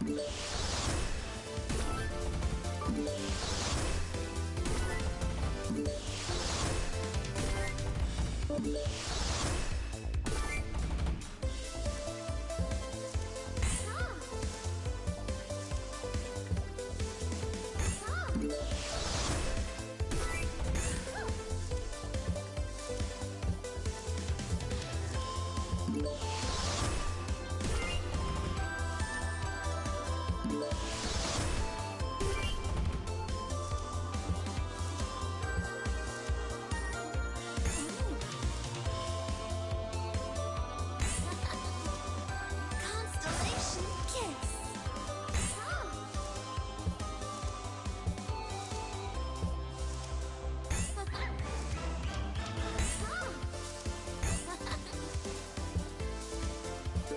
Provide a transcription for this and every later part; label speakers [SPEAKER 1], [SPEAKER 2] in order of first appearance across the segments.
[SPEAKER 1] We'll be right back.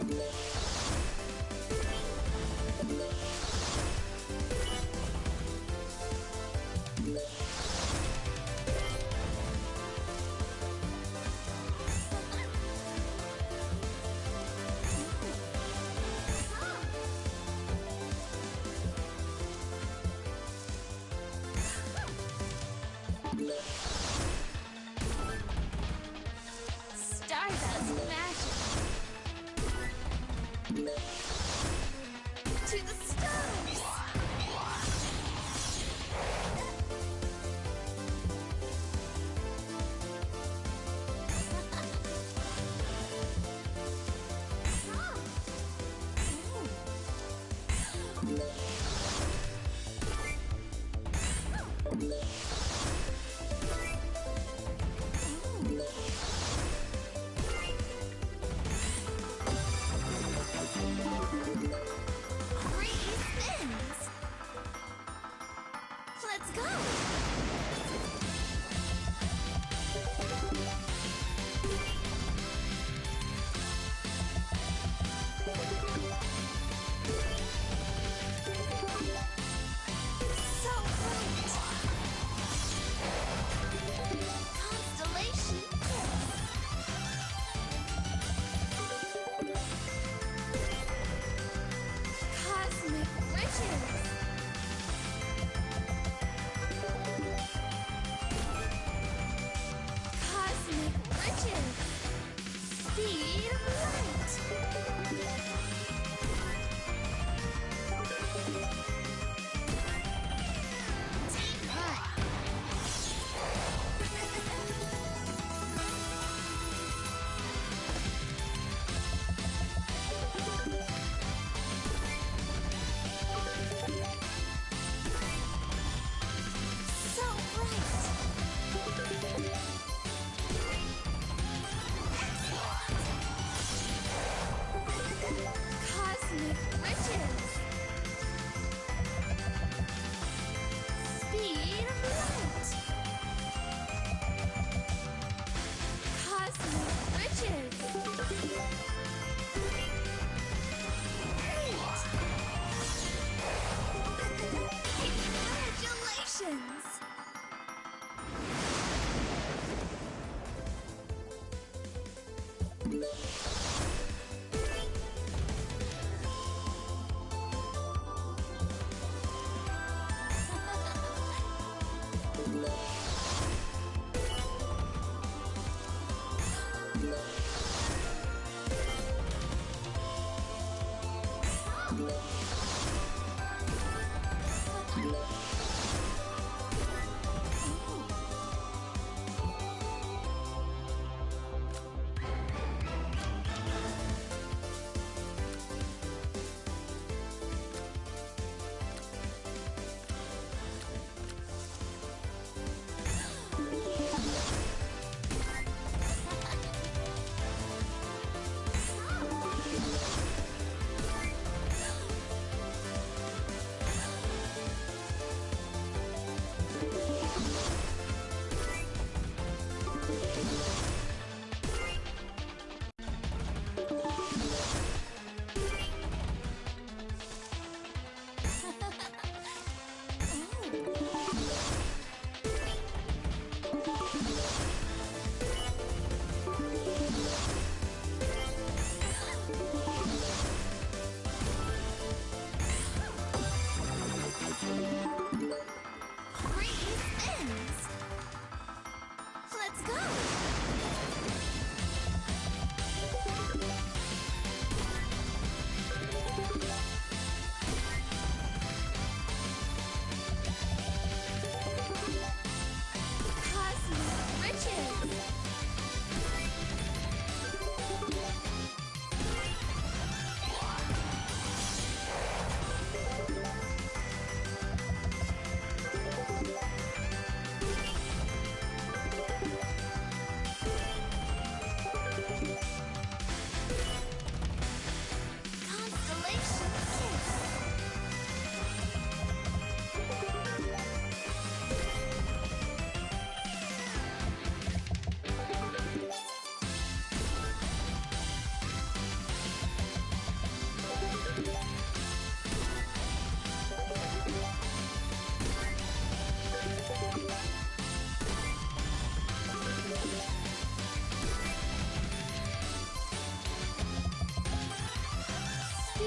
[SPEAKER 1] Bye. you. Thank you.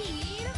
[SPEAKER 1] speed.